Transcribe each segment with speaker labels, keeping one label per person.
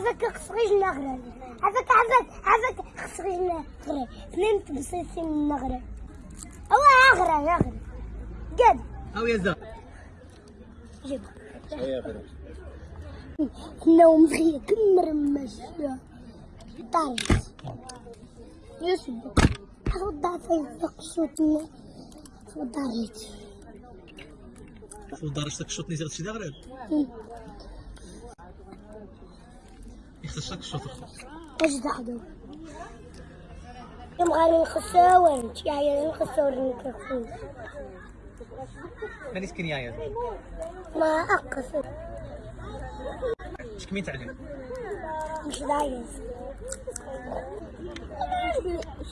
Speaker 1: عفاك خصغيج نغرى عفاك عفاك عفاك خصغيج نغرى فهمت بصيصي من نغرى هو اغرى يغرى قد
Speaker 2: أو يا زا
Speaker 1: جيب.
Speaker 2: يا غريب
Speaker 1: النوم فيا كم رمشة طارت يوسف. أخذ فين فقشوتنا وضريت
Speaker 2: شو درجتك الشوط نزلت شي دغري يخصك
Speaker 1: إيش دعدو يوم غالي نخساوين يا نخساوين نكفون
Speaker 2: ماني سكن يا
Speaker 1: ما أقصد
Speaker 2: شكمين تعلم
Speaker 1: مش دايز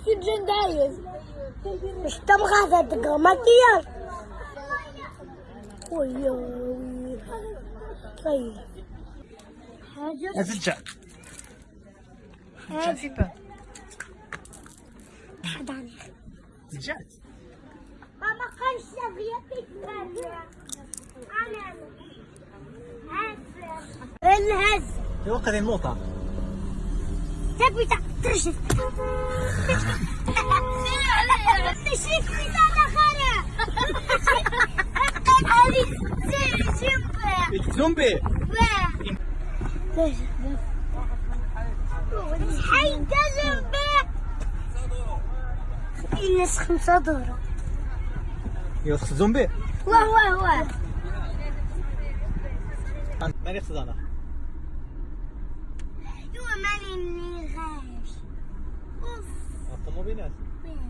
Speaker 1: شو جن دايز مش تبغى هذا تقرا مكياج ويا طيب حاجة
Speaker 2: ازل
Speaker 1: حاجة حد عني
Speaker 2: جعد
Speaker 1: ماما قال شافيتك أنا هز الهز.
Speaker 2: في وقت الموطة
Speaker 1: تبي ترشد. تشيك في خير
Speaker 2: زومبي.
Speaker 1: الناس خمسة دورة
Speaker 2: يوسف زومبي
Speaker 1: واه واه واه
Speaker 2: ماني خص انا
Speaker 1: يوا ماني اني غايش اوف
Speaker 2: الطوموبيلات
Speaker 1: وين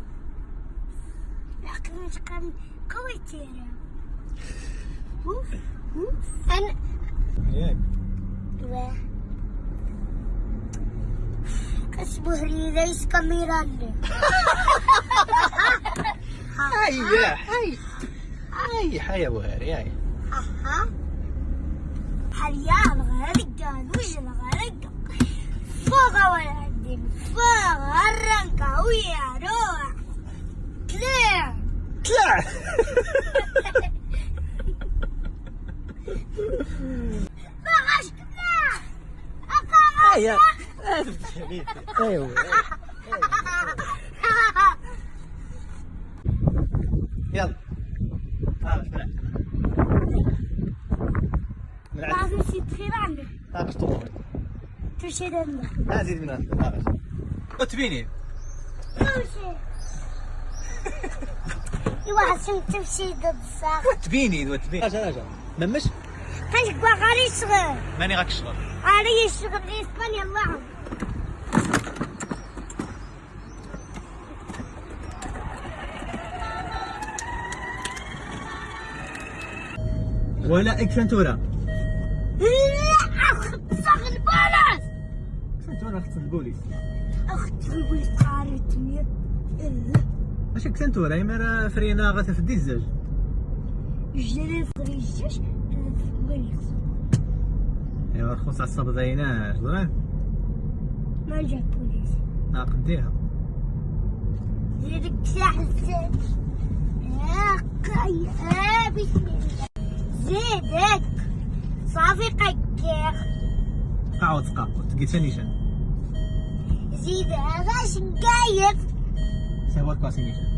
Speaker 1: لكن مش كان قوي تيرا اوف اوف انا
Speaker 2: ياك
Speaker 1: واه كسبه لي ليس كاميرا.
Speaker 2: هيا هاي هاي حيا وهاري هاي
Speaker 1: أها. حريان غرقة وش الغرقة فوق ولدي فوق الرنقة ويا روح كلير.
Speaker 2: طلع
Speaker 1: فوق كلير. أقام
Speaker 2: هيا. أيوه يلا
Speaker 1: لازم شي تخير عندك
Speaker 2: ها باش طوموبيل
Speaker 1: ترشد عندك
Speaker 2: ها زيد من عندك ها باش وتبيني
Speaker 1: واحد شنو تمشي ضد الساق
Speaker 2: وتبيني وتبيني اجا اجا ممش
Speaker 1: خليك باغي يشتغل
Speaker 2: ماني غاك الشغل
Speaker 1: علي يشتغل في اسبانيا الله
Speaker 2: ولا
Speaker 1: إكسنتورا. اختصر البوليس
Speaker 2: إكسنتورا خص البوليس.
Speaker 1: أختي البوليس قارتني
Speaker 2: اش إكسنتورا هي مرا فرينا غتفدي الزاج
Speaker 1: جري فريجاش البوليس
Speaker 2: ايوا خص عصب زيناش ضران
Speaker 1: ما جا بوليس
Speaker 2: ها قديها
Speaker 1: يا قي آه، بسم الله زيدك صافي قير
Speaker 2: قاعد تقا تلقيت نيشان
Speaker 1: زيد غاش نقايف
Speaker 2: سيوا كاسي نيشان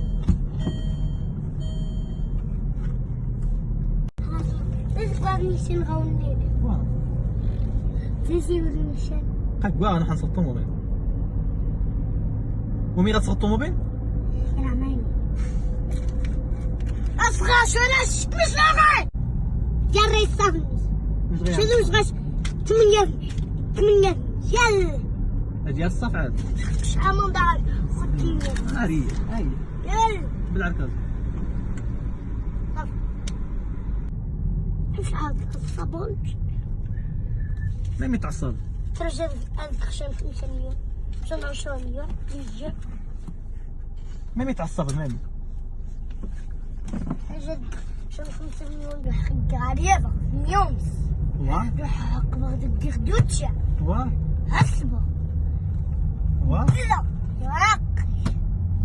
Speaker 1: تذكر ميشن غوني تسيب الميشن
Speaker 2: قاك كوا أنا حنصل الطوموبيل ومي غتصغ الطوموبيل
Speaker 1: رامين اصغى شو ناس مش لاغي السفن
Speaker 2: مش غير
Speaker 1: شنو مش غاش
Speaker 2: الصف عاد.
Speaker 1: شحال من دار خديني
Speaker 2: هاري هاي.
Speaker 1: يلا.
Speaker 2: بالعركاز
Speaker 1: شحال الصابون.
Speaker 2: ما ميتعصب
Speaker 1: ترجع ألف خشم خمسة مليون. خمسة وعشرين مليون. يجي.
Speaker 2: ما مامي
Speaker 1: حاجة خشم خمسة مليون بحق عريضة مليونس
Speaker 2: واه
Speaker 1: روح أقبض دقيق دوتشا
Speaker 2: واه
Speaker 1: هسبة
Speaker 2: واه
Speaker 1: لا يراق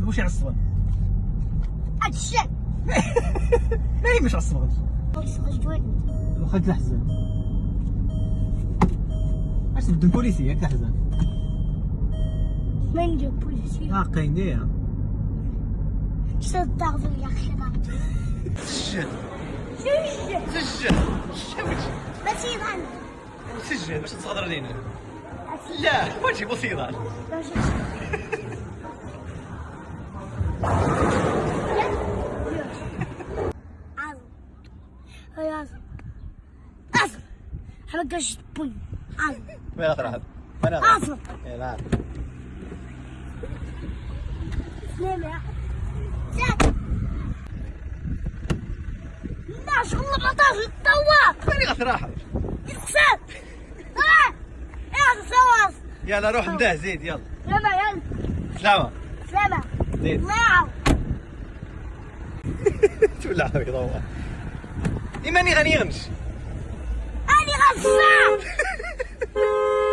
Speaker 2: واش يعصبن
Speaker 1: أتشك
Speaker 2: ما هي مش عصبن
Speaker 1: بس غجوين
Speaker 2: وخد الحزن اش
Speaker 3: بوليسي ياك حزن
Speaker 1: من جاب بوليسي
Speaker 3: آه قاينديها
Speaker 1: شد تاخذ يا خشبة
Speaker 2: سجل
Speaker 1: سجل
Speaker 2: سجل شوت
Speaker 1: بسيط عنه
Speaker 2: سجل باش تصادر علينا لا ماشي بسيطة.
Speaker 1: عظم هاي عظم عظم عظم
Speaker 2: وين راح وين راح
Speaker 1: عظم
Speaker 2: يا لا
Speaker 1: اثنين يا زاد ما الله يقصد آه. يا صوص
Speaker 2: يلا روح نده زيد يلا.
Speaker 1: يلا يلا.
Speaker 2: سلامة.
Speaker 1: سلامة.
Speaker 2: زيد
Speaker 1: نعم
Speaker 2: تولع في ضوء إيماني غني غنش
Speaker 1: أنا غصاب